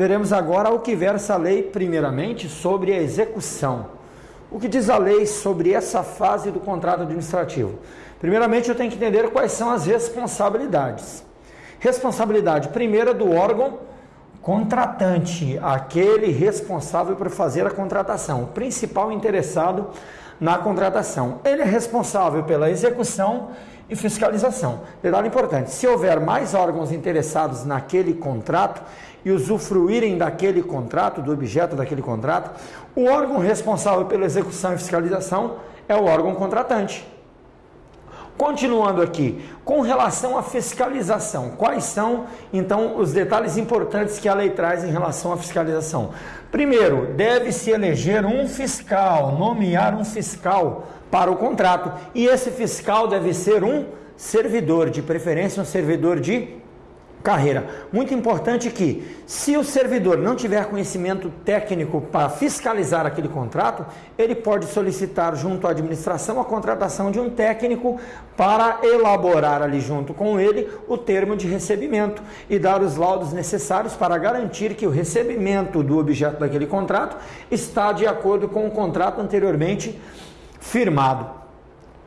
veremos agora o que versa a lei, primeiramente, sobre a execução. O que diz a lei sobre essa fase do contrato administrativo? Primeiramente, eu tenho que entender quais são as responsabilidades. Responsabilidade primeira do órgão contratante, aquele responsável por fazer a contratação, o principal interessado na contratação. Ele é responsável pela execução e fiscalização. Detalhe importante: se houver mais órgãos interessados naquele contrato e usufruírem daquele contrato, do objeto daquele contrato, o órgão responsável pela execução e fiscalização é o órgão contratante. Continuando aqui, com relação à fiscalização, quais são então os detalhes importantes que a lei traz em relação à fiscalização? Primeiro, deve-se eleger um fiscal, nomear um fiscal para o contrato, e esse fiscal deve ser um servidor, de preferência um servidor de carreira. Muito importante que, se o servidor não tiver conhecimento técnico para fiscalizar aquele contrato, ele pode solicitar junto à administração a contratação de um técnico para elaborar ali junto com ele o termo de recebimento e dar os laudos necessários para garantir que o recebimento do objeto daquele contrato está de acordo com o contrato anteriormente firmado.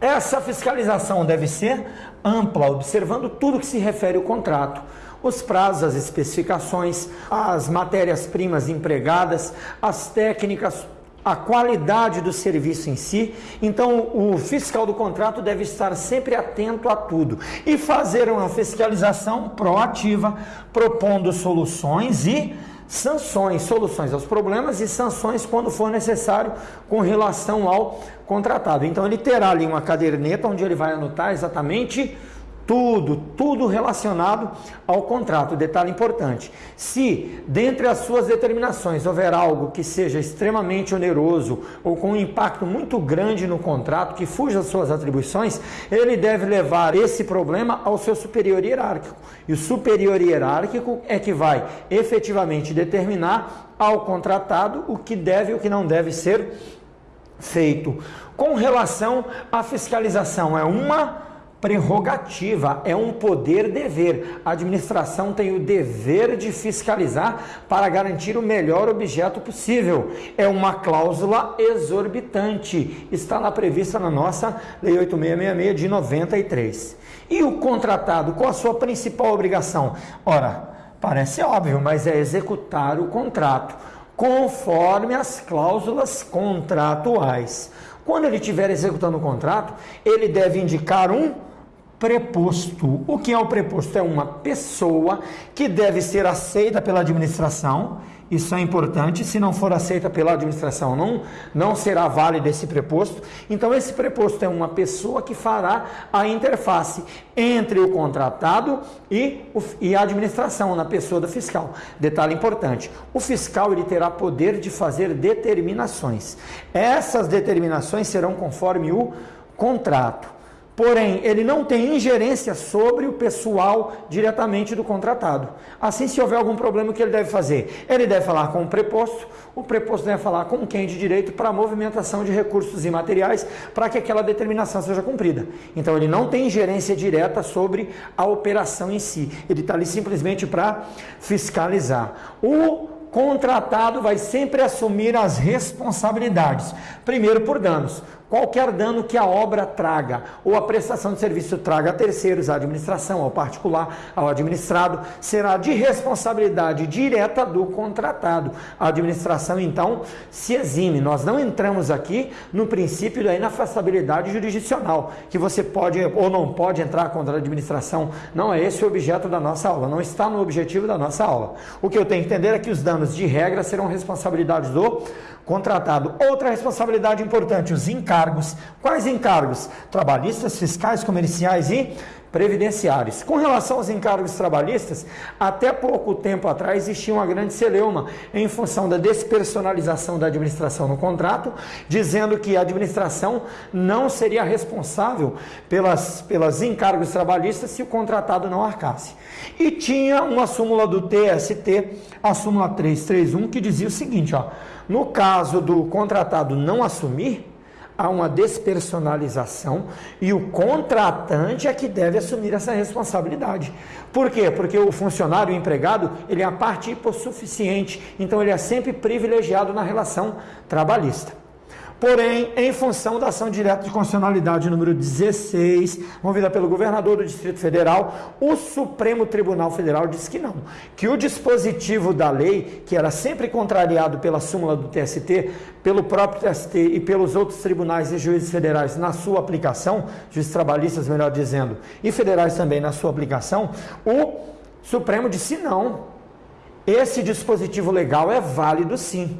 Essa fiscalização deve ser ampla, observando tudo que se refere ao contrato os prazos, as especificações, as matérias-primas empregadas, as técnicas, a qualidade do serviço em si. Então, o fiscal do contrato deve estar sempre atento a tudo e fazer uma fiscalização proativa, propondo soluções e sanções, soluções aos problemas e sanções quando for necessário com relação ao contratado. Então, ele terá ali uma caderneta onde ele vai anotar exatamente tudo, tudo relacionado ao contrato. Detalhe importante: se dentre as suas determinações houver algo que seja extremamente oneroso ou com um impacto muito grande no contrato, que fuja das suas atribuições, ele deve levar esse problema ao seu superior hierárquico. E o superior hierárquico é que vai efetivamente determinar ao contratado o que deve e o que não deve ser feito. Com relação à fiscalização, é uma prerrogativa, é um poder-dever. A administração tem o dever de fiscalizar para garantir o melhor objeto possível. É uma cláusula exorbitante. Está lá prevista na nossa Lei 8666 de 93. E o contratado, qual a sua principal obrigação? Ora, parece óbvio, mas é executar o contrato conforme as cláusulas contratuais. Quando ele estiver executando o contrato, ele deve indicar um preposto. O que é o preposto? É uma pessoa que deve ser aceita pela administração. Isso é importante. Se não for aceita pela administração, não, não será válido esse preposto. Então, esse preposto é uma pessoa que fará a interface entre o contratado e, o, e a administração, na pessoa do fiscal. Detalhe importante: o fiscal ele terá poder de fazer determinações. Essas determinações serão conforme o contrato. Porém, ele não tem ingerência sobre o pessoal diretamente do contratado. Assim, se houver algum problema, o que ele deve fazer? Ele deve falar com o preposto, o preposto deve falar com quem de direito para a movimentação de recursos e materiais para que aquela determinação seja cumprida. Então, ele não tem ingerência direta sobre a operação em si. Ele está ali simplesmente para fiscalizar. O contratado vai sempre assumir as responsabilidades. Primeiro, por danos qualquer dano que a obra traga ou a prestação de serviço traga a terceiros, à administração, ao particular, ao administrado, será de responsabilidade direta do contratado. A administração, então, se exime. Nós não entramos aqui no princípio da inafastabilidade jurisdicional, que você pode ou não pode entrar contra a administração. Não é esse o objeto da nossa aula, não está no objetivo da nossa aula. O que eu tenho que entender é que os danos de regra serão responsabilidade do contratado. Outra responsabilidade importante, os encargos. Quais encargos? Trabalhistas, fiscais, comerciais e previdenciários. Com relação aos encargos trabalhistas, até pouco tempo atrás existia uma grande celeuma em função da despersonalização da administração no contrato, dizendo que a administração não seria responsável pelas, pelas encargos trabalhistas se o contratado não arcasse. E tinha uma súmula do TST, a súmula 331, que dizia o seguinte, ó, no caso do contratado não assumir, há uma despersonalização e o contratante é que deve assumir essa responsabilidade. Por quê? Porque o funcionário, o empregado, ele é a parte hipossuficiente, então ele é sempre privilegiado na relação trabalhista. Porém, em função da ação direta de constitucionalidade número 16, movida pelo governador do Distrito Federal, o Supremo Tribunal Federal disse que não, que o dispositivo da lei, que era sempre contrariado pela súmula do TST, pelo próprio TST e pelos outros tribunais e juízes federais na sua aplicação, juízes trabalhistas, melhor dizendo, e federais também na sua aplicação, o Supremo disse não. Esse dispositivo legal é válido sim.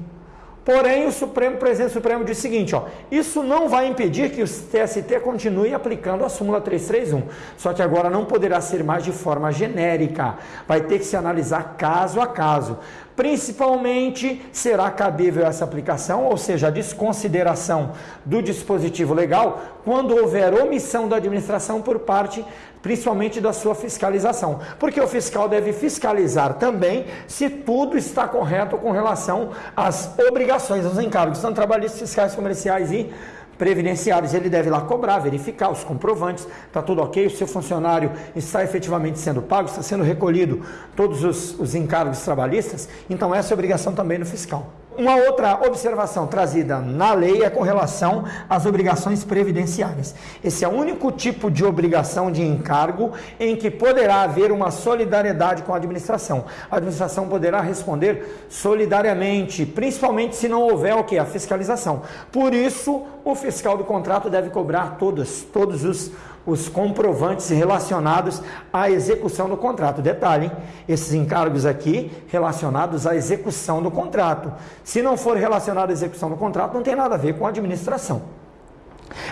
Porém, o Supremo, o presidente Supremo diz o seguinte, ó, isso não vai impedir que o TST continue aplicando a súmula 331, só que agora não poderá ser mais de forma genérica, vai ter que se analisar caso a caso. Principalmente será cabível essa aplicação, ou seja, a desconsideração do dispositivo legal, quando houver omissão da administração por parte principalmente da sua fiscalização. Porque o fiscal deve fiscalizar também se tudo está correto com relação às obrigações, aos encargos, tanto trabalhistas, fiscais, comerciais e previdenciários. Ele deve lá cobrar, verificar os comprovantes, está tudo ok, o seu funcionário está efetivamente sendo pago, está sendo recolhido todos os, os encargos trabalhistas. Então, essa é a obrigação também do fiscal. Uma outra observação trazida na lei é com relação às obrigações previdenciárias. Esse é o único tipo de obrigação de encargo em que poderá haver uma solidariedade com a administração. A administração poderá responder solidariamente, principalmente se não houver o que? A fiscalização. Por isso, o fiscal do contrato deve cobrar todos, todos os os comprovantes relacionados à execução do contrato. Detalhe, hein? esses encargos aqui relacionados à execução do contrato. Se não for relacionado à execução do contrato, não tem nada a ver com a administração.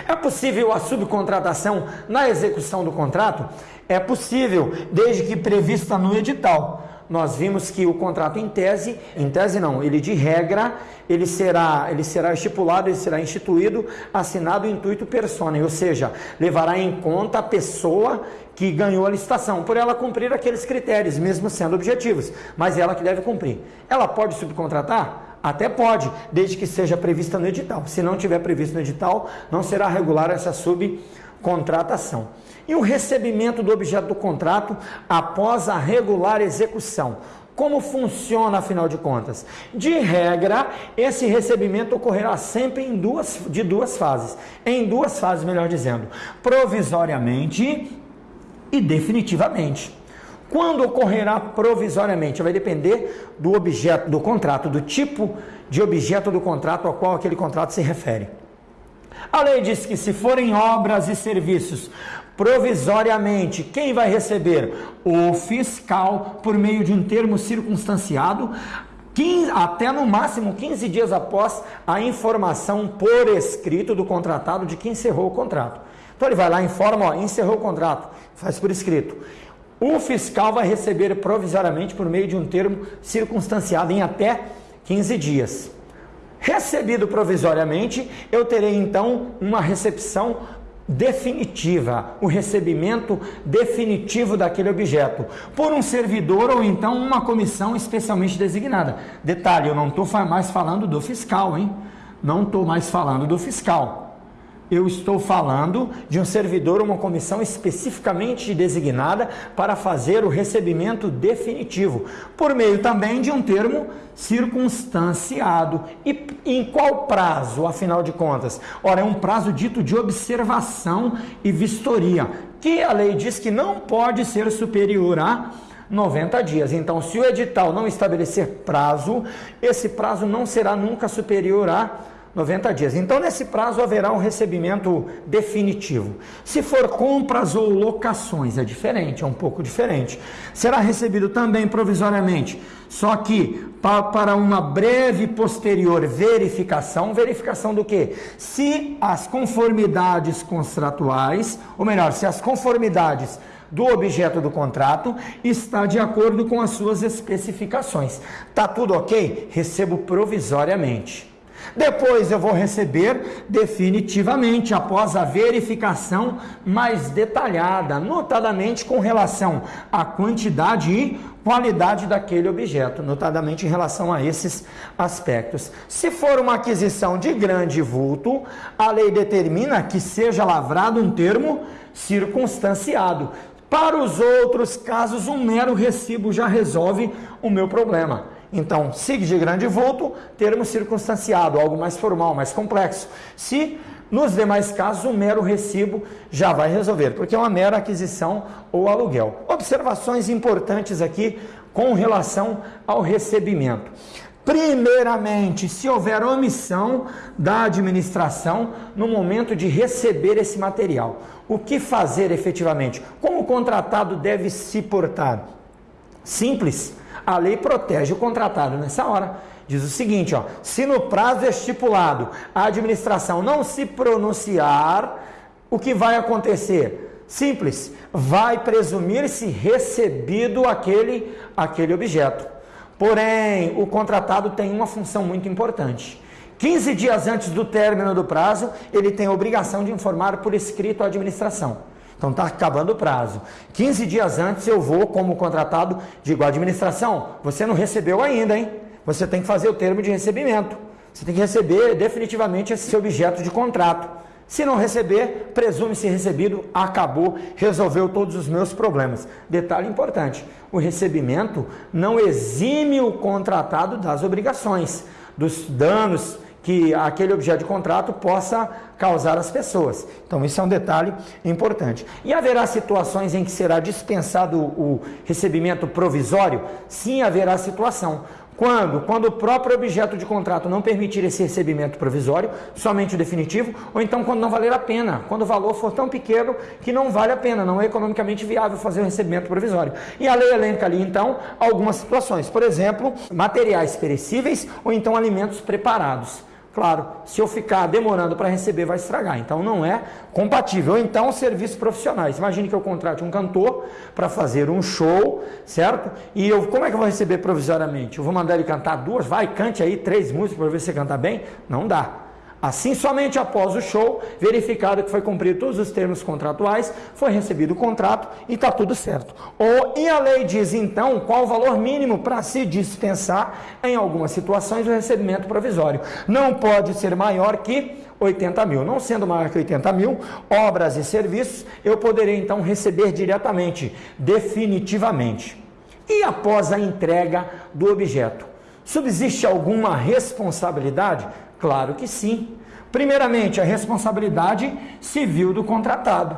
É possível a subcontratação na execução do contrato? É possível, desde que prevista no edital nós vimos que o contrato em tese, em tese não, ele de regra, ele será, ele será estipulado, ele será instituído, assinado intuito persona, ou seja, levará em conta a pessoa que ganhou a licitação, por ela cumprir aqueles critérios, mesmo sendo objetivos, mas ela que deve cumprir. Ela pode subcontratar? Até pode, desde que seja prevista no edital. Se não tiver previsto no edital, não será regular essa subcontratação e o recebimento do objeto do contrato após a regular execução. Como funciona, afinal de contas? De regra, esse recebimento ocorrerá sempre em duas, de duas fases. Em duas fases, melhor dizendo. Provisoriamente e definitivamente. Quando ocorrerá provisoriamente? Vai depender do objeto do contrato, do tipo de objeto do contrato ao qual aquele contrato se refere. A lei diz que se forem obras e serviços provisoriamente, quem vai receber? O fiscal, por meio de um termo circunstanciado, 15, até no máximo 15 dias após a informação por escrito do contratado de que encerrou o contrato. Então ele vai lá, informa, ó, encerrou o contrato, faz por escrito. O fiscal vai receber provisoriamente por meio de um termo circunstanciado em até 15 dias. Recebido provisoriamente, eu terei então uma recepção definitiva, o recebimento definitivo daquele objeto, por um servidor ou então uma comissão especialmente designada. Detalhe, eu não estou mais falando do fiscal, hein? Não estou mais falando do fiscal eu estou falando de um servidor, uma comissão especificamente designada para fazer o recebimento definitivo, por meio também de um termo circunstanciado. E em qual prazo, afinal de contas? Ora, é um prazo dito de observação e vistoria, que a lei diz que não pode ser superior a 90 dias. Então, se o edital não estabelecer prazo, esse prazo não será nunca superior a 90 dias. Então, nesse prazo haverá um recebimento definitivo. Se for compras ou locações, é diferente, é um pouco diferente. Será recebido também provisoriamente, só que para uma breve posterior verificação. Verificação do que? Se as conformidades contratuais, ou melhor, se as conformidades do objeto do contrato está de acordo com as suas especificações. Tá tudo ok? Recebo provisoriamente. Depois eu vou receber definitivamente, após a verificação mais detalhada, notadamente com relação à quantidade e qualidade daquele objeto, notadamente em relação a esses aspectos. Se for uma aquisição de grande vulto, a lei determina que seja lavrado um termo circunstanciado. Para os outros casos, um mero recibo já resolve o meu problema. Então, SIG de grande vulto, termo circunstanciado, algo mais formal, mais complexo. Se nos demais casos, um mero recibo já vai resolver, porque é uma mera aquisição ou aluguel. Observações importantes aqui com relação ao recebimento. Primeiramente, se houver omissão da administração no momento de receber esse material, o que fazer efetivamente? Como o contratado deve se portar? Simples, a lei protege o contratado nessa hora. Diz o seguinte, ó, se no prazo estipulado a administração não se pronunciar, o que vai acontecer? Simples, vai presumir-se recebido aquele, aquele objeto. Porém, o contratado tem uma função muito importante. 15 dias antes do término do prazo, ele tem a obrigação de informar por escrito à administração. Então está acabando o prazo. 15 dias antes eu vou, como contratado, digo à administração, você não recebeu ainda, hein? você tem que fazer o termo de recebimento. Você tem que receber definitivamente esse objeto de contrato. Se não receber, presume-se recebido, acabou, resolveu todos os meus problemas. Detalhe importante: o recebimento não exime o contratado das obrigações, dos danos que aquele objeto de contrato possa causar às pessoas. Então, isso é um detalhe importante. E haverá situações em que será dispensado o recebimento provisório? Sim, haverá situação. Quando? Quando o próprio objeto de contrato não permitir esse recebimento provisório, somente o definitivo, ou então quando não valer a pena, quando o valor for tão pequeno que não vale a pena, não é economicamente viável fazer o recebimento provisório. E a lei elenca ali então algumas situações, por exemplo, materiais perecíveis ou então alimentos preparados. Claro, se eu ficar demorando para receber, vai estragar. Então não é compatível. Ou então serviços profissionais. Imagine que eu contrate um cantor para fazer um show, certo? E eu, como é que eu vou receber provisoriamente? Eu vou mandar ele cantar duas? Vai, cante aí três músicas para ver se você canta bem? Não dá. Assim, somente após o show, verificado que foi cumprido todos os termos contratuais, foi recebido o contrato e está tudo certo. Ou, e a lei diz então qual o valor mínimo para se dispensar, em algumas situações, o recebimento provisório. Não pode ser maior que 80 mil. Não sendo maior que 80 mil, obras e serviços, eu poderei então receber diretamente, definitivamente. E após a entrega do objeto? Subsiste alguma responsabilidade? Claro que sim. Primeiramente, a responsabilidade civil do contratado.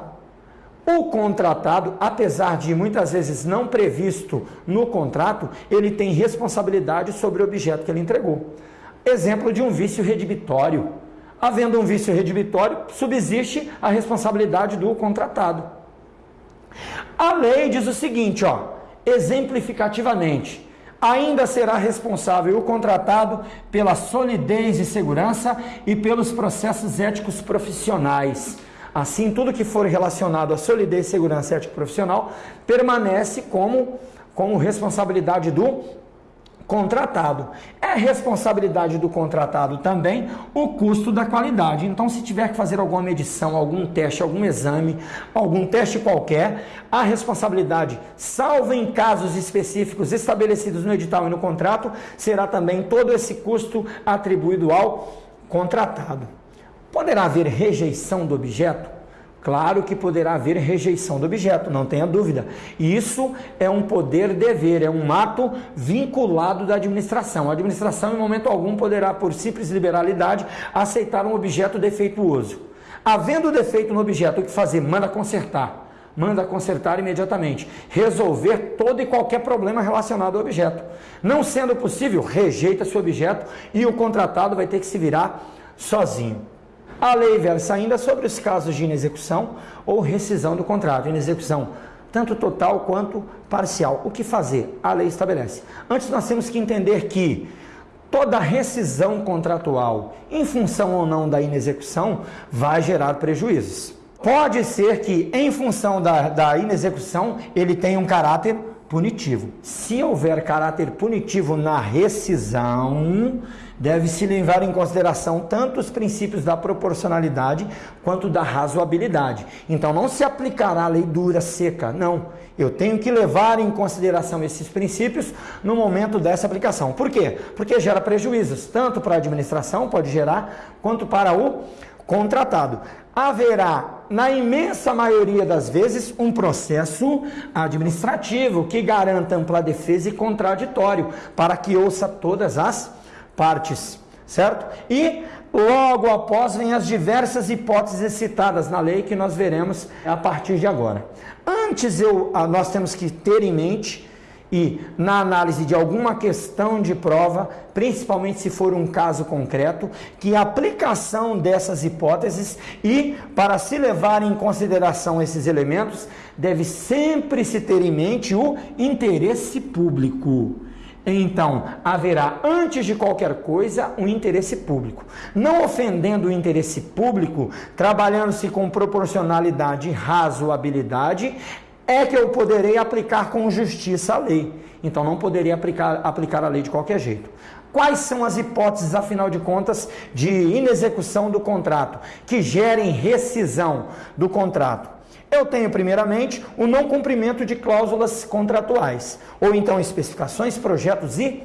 O contratado, apesar de muitas vezes não previsto no contrato, ele tem responsabilidade sobre o objeto que ele entregou. Exemplo de um vício redibitório. Havendo um vício redibitório, subsiste a responsabilidade do contratado. A lei diz o seguinte, ó, exemplificativamente: ainda será responsável o contratado pela solidez e segurança e pelos processos éticos profissionais. Assim, tudo que for relacionado à solidez, segurança ético profissional permanece como, como responsabilidade do contratado. É responsabilidade do contratado também o custo da qualidade. Então, se tiver que fazer alguma medição, algum teste, algum exame, algum teste qualquer, a responsabilidade, salvo em casos específicos estabelecidos no edital e no contrato, será também todo esse custo atribuído ao contratado. Poderá haver rejeição do objeto? Claro que poderá haver rejeição do objeto, não tenha dúvida. Isso é um poder-dever, é um ato vinculado da administração. A administração, em momento algum, poderá, por simples liberalidade, aceitar um objeto defeituoso. Havendo defeito no objeto, o que fazer? Manda consertar. Manda consertar imediatamente. Resolver todo e qualquer problema relacionado ao objeto. Não sendo possível, rejeita esse objeto e o contratado vai ter que se virar sozinho. A lei versa ainda sobre os casos de inexecução ou rescisão do contrato. Inexecução tanto total quanto parcial. O que fazer? A lei estabelece. Antes nós temos que entender que toda rescisão contratual, em função ou não da inexecução, vai gerar prejuízos. Pode ser que, em função da, da inexecução, ele tenha um caráter punitivo. Se houver caráter punitivo na rescisão, deve-se levar em consideração tanto os princípios da proporcionalidade quanto da razoabilidade. Então não se aplicará a lei dura seca, não. Eu tenho que levar em consideração esses princípios no momento dessa aplicação. Por quê? Porque gera prejuízos, tanto para a administração, pode gerar, quanto para o contratado. Haverá, na imensa maioria das vezes, um processo administrativo que garanta ampla defesa e contraditório para que ouça todas as partes, certo? E logo após vem as diversas hipóteses citadas na lei que nós veremos a partir de agora. Antes eu, nós temos que ter em mente e na análise de alguma questão de prova, principalmente se for um caso concreto, que a aplicação dessas hipóteses e para se levar em consideração esses elementos, deve sempre se ter em mente o interesse público. Então, haverá, antes de qualquer coisa, um interesse público. Não ofendendo o interesse público, trabalhando-se com proporcionalidade e razoabilidade, é que eu poderei aplicar com justiça a lei. Então não poderia aplicar, aplicar a lei de qualquer jeito. Quais são as hipóteses, afinal de contas, de inexecução do contrato que gerem rescisão do contrato? Eu tenho, primeiramente, o não cumprimento de cláusulas contratuais, ou então especificações, projetos e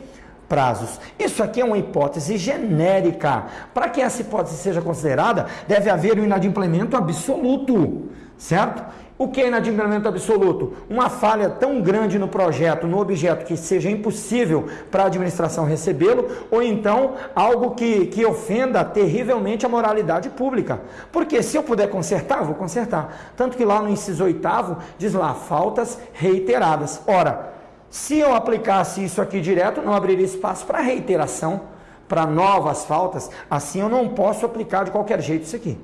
prazos. Isso aqui é uma hipótese genérica. Para que essa hipótese seja considerada, deve haver um inadimplemento absoluto, certo? O que é inadimplemento absoluto? Uma falha tão grande no projeto, no objeto, que seja impossível para a administração recebê-lo, ou então algo que, que ofenda terrivelmente a moralidade pública. Porque se eu puder consertar, vou consertar. Tanto que lá no inciso oitavo diz lá, faltas reiteradas. Ora, se eu aplicasse isso aqui direto, não abriria espaço para reiteração, para novas faltas. Assim eu não posso aplicar de qualquer jeito isso aqui.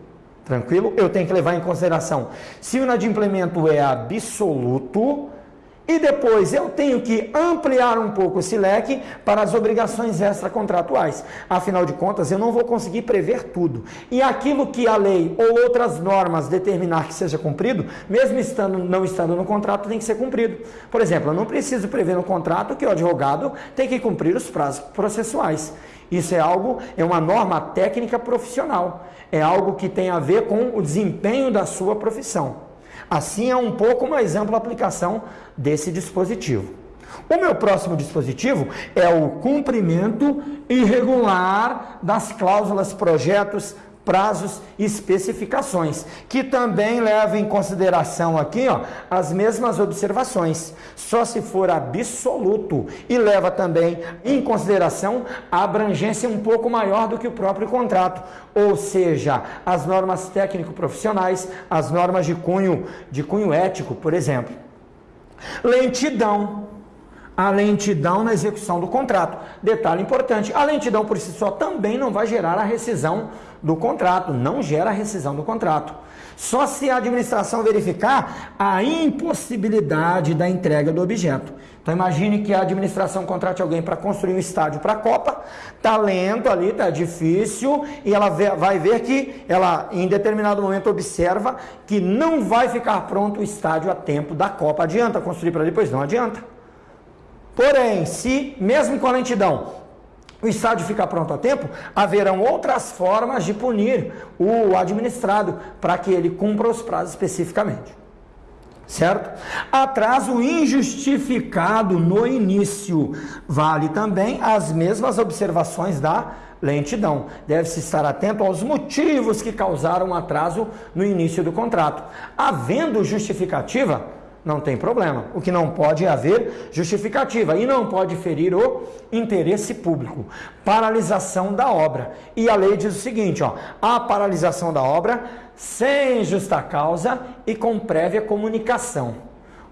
Tranquilo? Eu tenho que levar em consideração se o inadimplemento é absoluto e depois eu tenho que ampliar um pouco esse leque para as obrigações extracontratuais. Afinal de contas, eu não vou conseguir prever tudo. E aquilo que a lei ou outras normas determinar que seja cumprido, mesmo estando, não estando no contrato, tem que ser cumprido. Por exemplo, eu não preciso prever no contrato que o advogado tem que cumprir os prazos processuais. Isso é algo, é uma norma técnica profissional. É algo que tem a ver com o desempenho da sua profissão. Assim é um pouco mais ampla a aplicação desse dispositivo. O meu próximo dispositivo é o cumprimento irregular das cláusulas, projetos, prazos e especificações, que também leva em consideração aqui ó, as mesmas observações, só se for absoluto, e leva também em consideração a abrangência um pouco maior do que o próprio contrato, ou seja, as normas técnico-profissionais, as normas de cunho, de cunho ético, por exemplo. Lentidão a lentidão na execução do contrato. Detalhe importante: a lentidão por si só também não vai gerar a rescisão do contrato, não gera a rescisão do contrato. Só se a administração verificar a impossibilidade da entrega do objeto. Então imagine que a administração contrate alguém para construir um estádio para a Copa, tá lento ali, tá difícil, e ela vai ver que ela em determinado momento observa que não vai ficar pronto o estádio a tempo da Copa. Adianta construir para depois? Não adianta. Porém, se, mesmo com a lentidão, o estádio ficar pronto a tempo, haverão outras formas de punir o administrado para que ele cumpra os prazos especificamente. Certo? Atraso injustificado no início. Vale também as mesmas observações da lentidão. Deve-se estar atento aos motivos que causaram atraso no início do contrato. Havendo justificativa, não tem problema. O que não pode haver justificativa e não pode ferir o interesse público. Paralisação da obra. E a lei diz o seguinte, ó, a paralisação da obra sem justa causa e com prévia comunicação.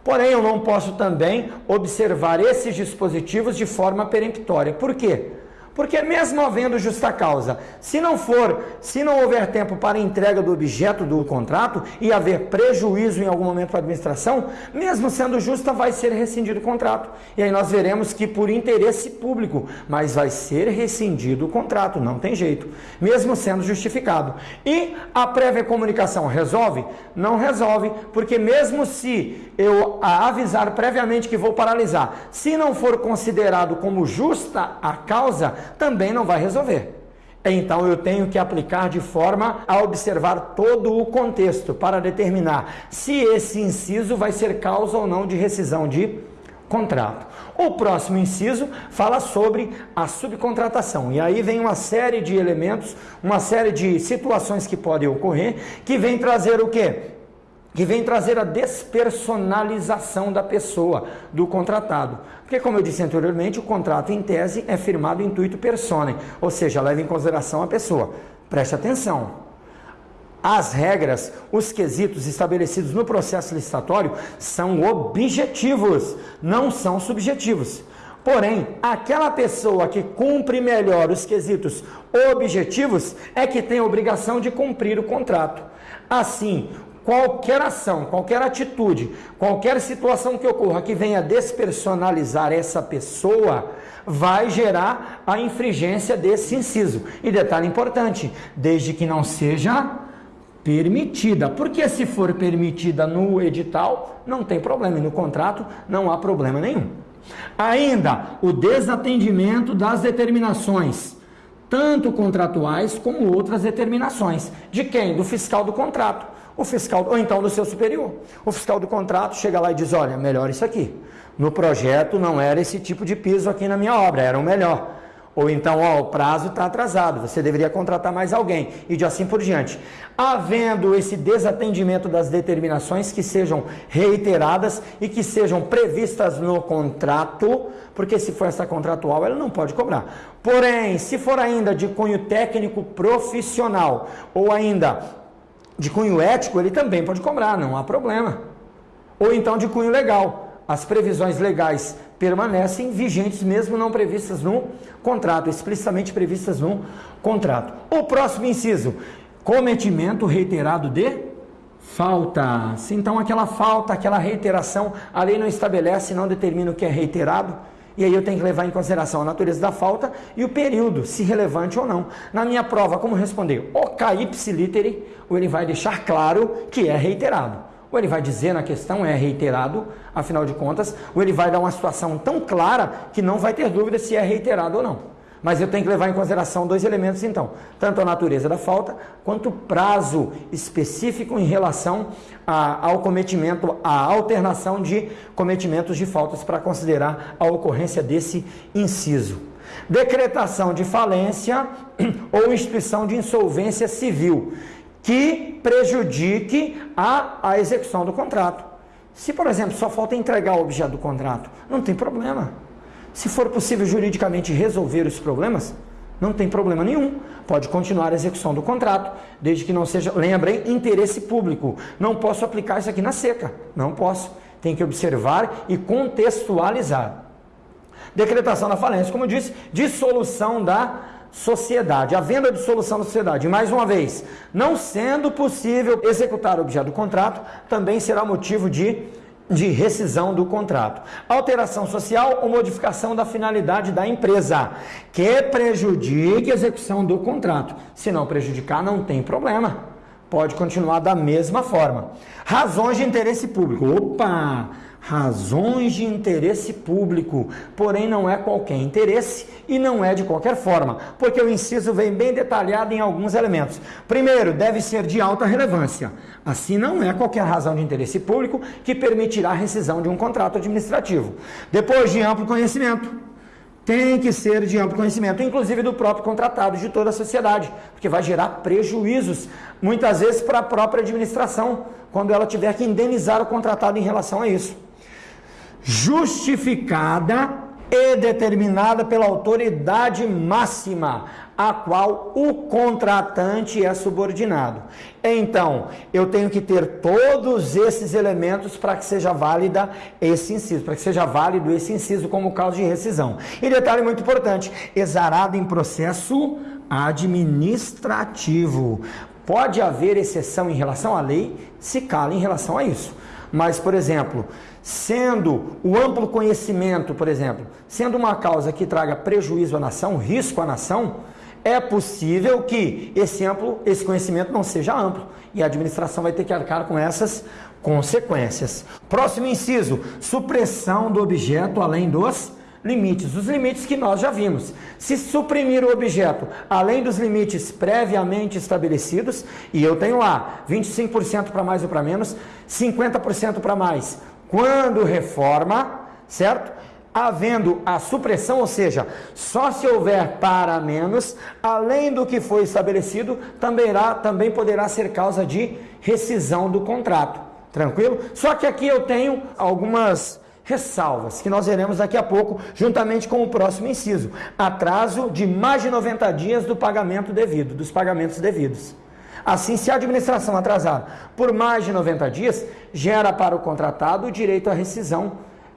Porém, eu não posso também observar esses dispositivos de forma peremptória. Por quê? Porque mesmo havendo justa causa, se não for, se não houver tempo para entrega do objeto do contrato e haver prejuízo em algum momento para a administração, mesmo sendo justa, vai ser rescindido o contrato. E aí nós veremos que por interesse público, mas vai ser rescindido o contrato, não tem jeito, mesmo sendo justificado. E a prévia comunicação resolve? Não resolve, porque mesmo se eu avisar previamente que vou paralisar, se não for considerado como justa a causa, também não vai resolver. Então eu tenho que aplicar de forma a observar todo o contexto para determinar se esse inciso vai ser causa ou não de rescisão de contrato. O próximo inciso fala sobre a subcontratação. E aí vem uma série de elementos, uma série de situações que podem ocorrer, que vem trazer o quê? Que vem trazer a despersonalização da pessoa, do contratado. Porque, como eu disse anteriormente, o contrato em tese é firmado intuito personae, ou seja, leva em consideração a pessoa. Preste atenção. As regras, os quesitos estabelecidos no processo licitatório são objetivos, não são subjetivos. Porém, aquela pessoa que cumpre melhor os quesitos objetivos é que tem a obrigação de cumprir o contrato. Assim, qualquer ação, qualquer atitude, qualquer situação que ocorra que venha despersonalizar essa pessoa, vai gerar a infringência desse inciso. E detalhe importante, desde que não seja permitida. Porque se for permitida no edital, não tem problema, e no contrato não há problema nenhum. Ainda o desatendimento das determinações, tanto contratuais como outras determinações. De quem? Do fiscal do contrato o fiscal, ou então do seu superior. O fiscal do contrato chega lá e diz: olha, melhor isso aqui. No projeto não era esse tipo de piso aqui na minha obra, era o melhor. Ou então, ó, o prazo está atrasado, você deveria contratar mais alguém, e de assim por diante. Havendo esse desatendimento das determinações que sejam reiteradas e que sejam previstas no contrato, porque se for essa contratual, ela não pode cobrar. Porém, se for ainda de cunho técnico profissional, ou ainda de cunho ético, ele também pode cobrar, não há problema. Ou então de cunho legal. As previsões legais permanecem vigentes, mesmo não previstas no contrato, explicitamente previstas no contrato. O próximo inciso: cometimento reiterado de faltas. Então, aquela falta, aquela reiteração, a lei não estabelece, não determina o que é reiterado e aí eu tenho que levar em consideração a natureza da falta e o período, se relevante ou não. Na minha prova, como responder? O litere, ou ele vai deixar claro que é reiterado. Ou ele vai dizer na questão é reiterado, afinal de contas, ou ele vai dar uma situação tão clara que não vai ter dúvida se é reiterado ou não. Mas eu tenho que levar em consideração dois elementos, então: tanto a natureza da falta, quanto o prazo específico em relação a, ao cometimento, a alternação de cometimentos de faltas para considerar a ocorrência desse inciso. Decretação de falência ou instituição de insolvência civil que prejudique a, a execução do contrato. Se, por exemplo, só falta entregar o objeto do contrato, não tem problema. Se for possível juridicamente resolver os problemas, não tem problema nenhum. Pode continuar a execução do contrato, desde que não seja, lembrem, interesse público. Não posso aplicar isso aqui na seca. Não posso. Tem que observar e contextualizar. Decretação da falência, como disse, dissolução da sociedade, a venda de solução da sociedade. Mais uma vez, não sendo possível executar o objeto do contrato, também será motivo de de rescisão do contrato. Alteração social ou modificação da finalidade da empresa que prejudique a execução do contrato. Se não prejudicar, não tem problema. Pode continuar da mesma forma. Razões de interesse público. Opa! Razões de interesse público, porém não é qualquer interesse e não é de qualquer forma, porque o inciso vem bem detalhado em alguns elementos. Primeiro, deve ser de alta relevância. Assim, não é qualquer razão de interesse público que permitirá a rescisão de um contrato administrativo. Depois, de amplo conhecimento. Tem que ser de amplo conhecimento, inclusive do próprio contratado, de toda a sociedade, porque vai gerar prejuízos, muitas vezes para a própria administração, quando ela tiver que indenizar o contratado em relação a isso justificada e determinada pela autoridade máxima, a qual o contratante é subordinado. Então, eu tenho que ter todos esses elementos para que seja válida esse inciso, para que seja válido esse inciso como causa de rescisão. E detalhe muito importante: exarado em processo administrativo. Pode haver exceção em relação à lei, se cala em relação a isso. Mas, por exemplo, sendo o amplo conhecimento, por exemplo, sendo uma causa que traga prejuízo à nação, risco à nação, é possível que esse amplo, esse conhecimento não seja amplo e a administração vai ter que arcar com essas consequências. Próximo inciso: supressão do objeto além dos limites, os limites que nós já vimos. Se suprimir o objeto além dos limites previamente estabelecidos, e eu tenho lá 25% para mais ou para menos, 50% para mais, quando reforma, certo? havendo a supressão, ou seja, só se houver para menos, além do que foi estabelecido, também, irá, também poderá ser causa de rescisão do contrato. Tranquilo? Só que aqui eu tenho algumas ressalvas que nós veremos daqui a pouco, juntamente com o próximo inciso: atraso de mais de 90 dias do pagamento devido, dos pagamentos devidos. Assim, se a administração atrasar por mais de 90 dias, gera para o contratado o direito à rescisão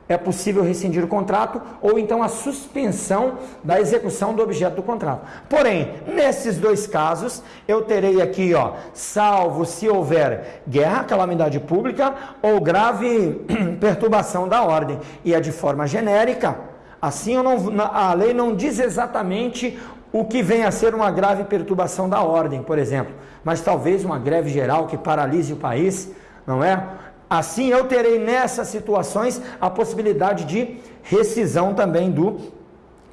é possível rescindir o contrato ou então a suspensão da execução do objeto do contrato. Porém, nesses dois casos, eu terei aqui, ó, salvo se houver guerra, calamidade pública ou grave perturbação da ordem, e é de forma genérica. Assim, não, a lei não diz exatamente o que vem a ser uma grave perturbação da ordem, por exemplo, mas talvez uma greve geral que paralise o país, não é? Assim, eu terei nessas situações a possibilidade de rescisão também do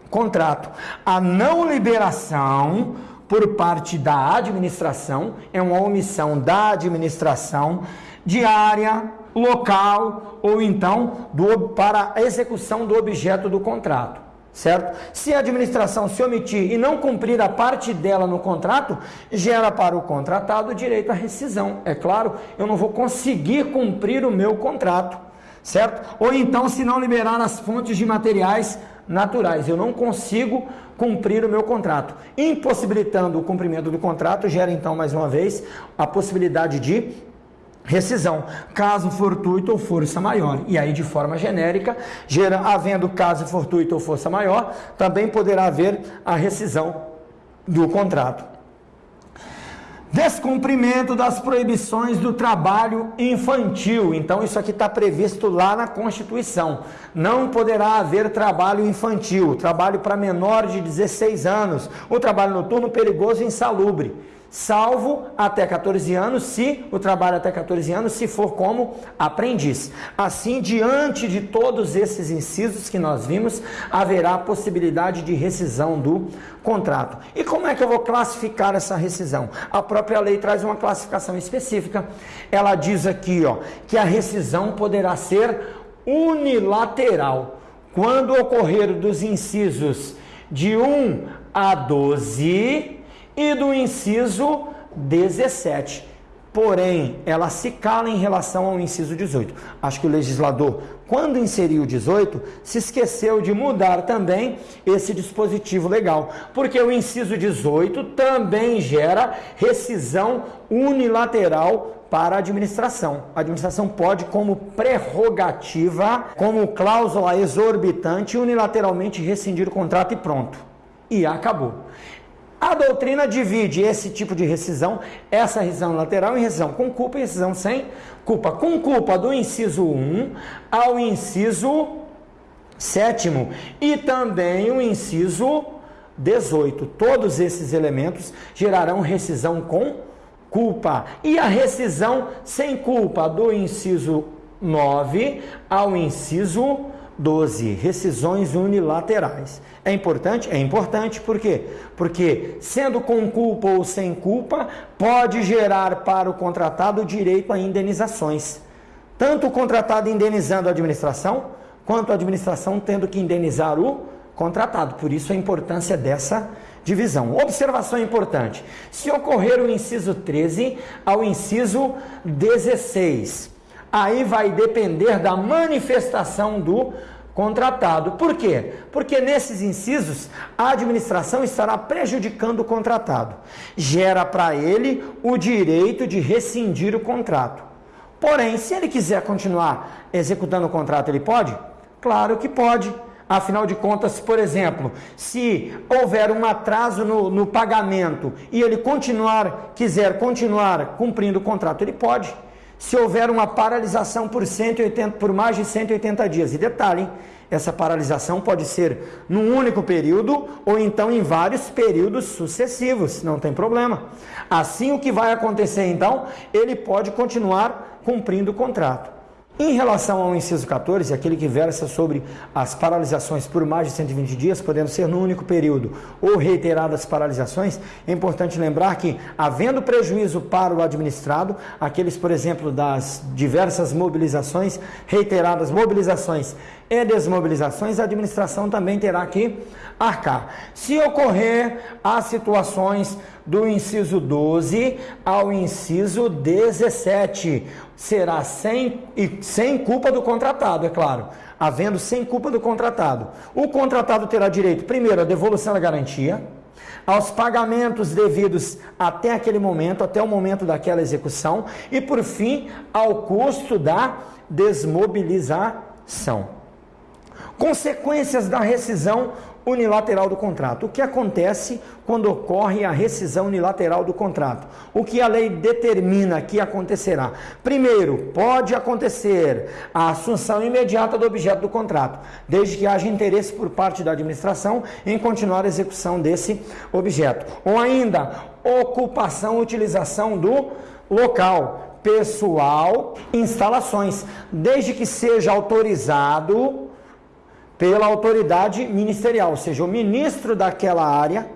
contrato. A não liberação por parte da administração é uma omissão da administração diária, local ou então do, para a execução do objeto do contrato certo? Se a administração se omitir e não cumprir a parte dela no contrato, gera para o contratado o direito à rescisão. É claro, eu não vou conseguir cumprir o meu contrato, certo? Ou então, se não liberar as fontes de materiais naturais, eu não consigo cumprir o meu contrato. Impossibilitando o cumprimento do contrato, gera então, mais uma vez, a possibilidade de rescisão, caso fortuito ou força maior. E aí, de forma genérica, gera, havendo caso fortuito ou força maior, também poderá haver a rescisão do contrato. Descumprimento das proibições do trabalho infantil. Então, isso aqui está previsto lá na Constituição. Não poderá haver trabalho infantil, trabalho para menor de 16 anos, o trabalho noturno perigoso e insalubre salvo até 14 anos, se o trabalho até 14 anos, se for como aprendiz. Assim, diante de todos esses incisos que nós vimos, haverá possibilidade de rescisão do contrato. E como é que eu vou classificar essa rescisão? A própria lei traz uma classificação específica. Ela diz aqui, ó, que a rescisão poderá ser unilateral quando ocorrer dos incisos de 1 a 12 e do inciso 17. Porém, ela se cala em relação ao inciso 18. Acho que o legislador, quando inseriu o 18, se esqueceu de mudar também esse dispositivo legal, porque o inciso 18 também gera rescisão unilateral para a administração. A administração pode, como prerrogativa, como cláusula exorbitante, unilateralmente rescindir o contrato e pronto. E acabou. A doutrina divide esse tipo de rescisão, essa rescisão lateral, em rescisão com culpa e rescisão sem culpa. Com culpa do inciso 1 ao inciso 7 e também o inciso 18. Todos esses elementos gerarão rescisão com culpa. E a rescisão sem culpa do inciso 9 ao inciso 12. Rescisões unilaterais. É importante? É importante, por quê? Porque, sendo com culpa ou sem culpa, pode gerar para o contratado direito a indenizações. Tanto o contratado indenizando a administração, quanto a administração tendo que indenizar o contratado. Por isso a importância dessa divisão. Observação importante: se ocorrer o inciso 13 ao inciso 16, aí vai depender da manifestação do contratado. Por quê? Porque nesses incisos a administração estará prejudicando o contratado. Gera para ele o direito de rescindir o contrato. Porém, se ele quiser continuar executando o contrato, ele pode? Claro que pode. Afinal de contas, por exemplo, se houver um atraso no, no pagamento e ele continuar, quiser continuar cumprindo o contrato, ele pode se houver uma paralisação por, 180, por mais de 180 dias. E detalhe, essa paralisação pode ser num único período ou então em vários períodos sucessivos, não tem problema. Assim, o que vai acontecer então? Ele pode continuar cumprindo o contrato. Em relação ao inciso 14, aquele que versa sobre as paralisações por mais de 120 dias, podendo ser no único período ou reiteradas paralisações, é importante lembrar que, havendo prejuízo para o administrado, aqueles, por exemplo, das diversas mobilizações, reiteradas mobilizações e desmobilizações, a administração também terá que arcar. Se ocorrer as situações do inciso 12 ao inciso 17, será sem, e sem culpa do contratado, é claro. Havendo sem culpa do contratado. O contratado terá direito, primeiro, à devolução da garantia, aos pagamentos devidos até aquele momento, até o momento daquela execução, e por fim, ao custo da desmobilização. Consequências da rescisão unilateral do contrato. O que acontece quando ocorre a rescisão unilateral do contrato? O que a lei determina que acontecerá? Primeiro, pode acontecer a assunção imediata do objeto do contrato, desde que haja interesse por parte da administração em continuar a execução desse objeto. Ou ainda, ocupação, utilização do local, pessoal, instalações, desde que seja autorizado pela autoridade ministerial, ou seja, o ministro daquela área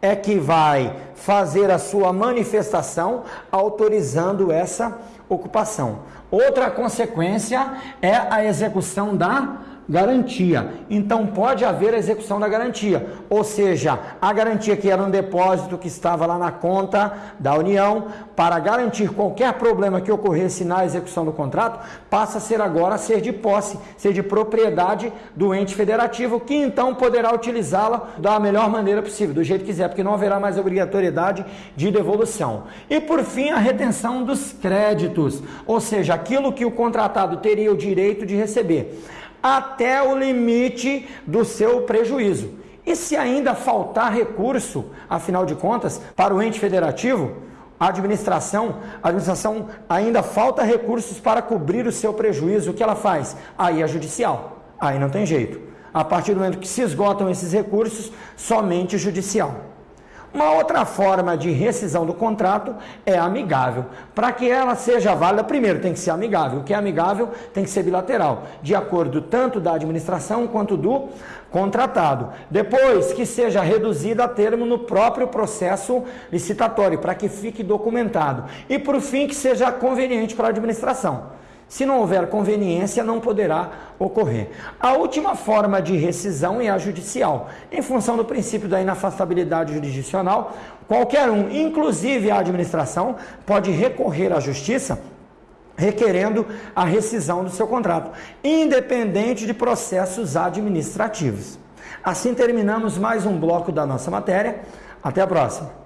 é que vai fazer a sua manifestação autorizando essa ocupação. Outra consequência é a execução da garantia. Então pode haver a execução da garantia, ou seja, a garantia que era um depósito que estava lá na conta da União, para garantir qualquer problema que ocorresse na execução do contrato, passa a ser agora ser de posse, ser de propriedade do ente federativo, que então poderá utilizá-la da melhor maneira possível, do jeito que quiser, porque não haverá mais obrigatoriedade de devolução. E por fim, a retenção dos créditos, ou seja, aquilo que o contratado teria o direito de receber até o limite do seu prejuízo. E se ainda faltar recurso, afinal de contas, para o ente federativo, a administração, a administração ainda falta recursos para cobrir o seu prejuízo, o que ela faz? Aí é judicial. Aí não tem jeito. A partir do momento que se esgotam esses recursos, somente judicial. Uma outra forma de rescisão do contrato é amigável. Para que ela seja válida, primeiro tem que ser amigável. O que é amigável tem que ser bilateral, de acordo tanto da administração quanto do contratado. Depois, que seja reduzida a termo no próprio processo licitatório, para que fique documentado. E por fim, que seja conveniente para a administração. Se não houver conveniência, não poderá ocorrer. A última forma de rescisão é a judicial. Em função do princípio da inafastabilidade jurisdicional, qualquer um, inclusive a administração, pode recorrer à justiça requerendo a rescisão do seu contrato, independente de processos administrativos. Assim terminamos mais um bloco da nossa matéria. Até a próxima.